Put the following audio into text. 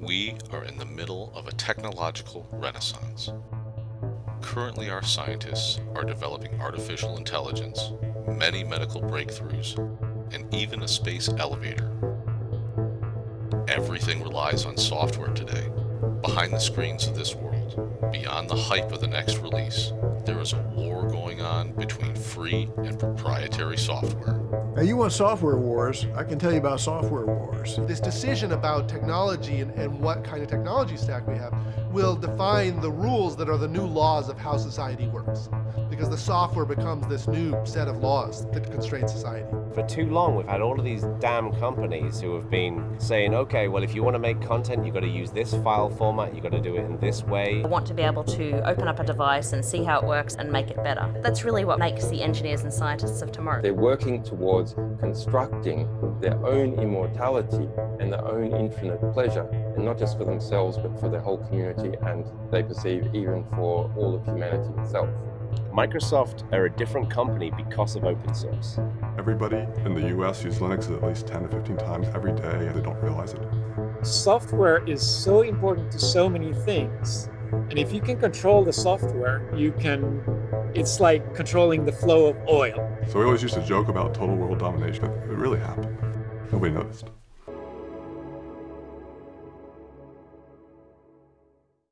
We are in the middle of a technological renaissance. Currently, our scientists are developing artificial intelligence, many medical breakthroughs, and even a space elevator. Everything relies on software today. Behind the screens of this world, beyond the hype of the next release, there is a war free and proprietary software. Now, you want software wars, I can tell you about software wars. This decision about technology and, and what kind of technology stack we have will define the rules that are the new laws of how society works. Because the software becomes this new set of laws that constrain society. For too long, we've had all of these damn companies who have been saying, okay, well, if you want to make content, you've got to use this file format, you've got to do it in this way. I want to be able to open up a device and see how it works and make it better. That's really what makes the engineers and scientists of tomorrow. They're working towards constructing their own immortality and their own infinite pleasure, and not just for themselves, but for the whole community, and they perceive even for all of humanity itself. Microsoft are a different company because of open source. Everybody in the US uses Linux at least 10 to 15 times every day and they don't realize it. Software is so important to so many things. And if you can control the software, you can, it's like controlling the flow of oil. So we always used to joke about total world domination. but It really happened. Nobody noticed.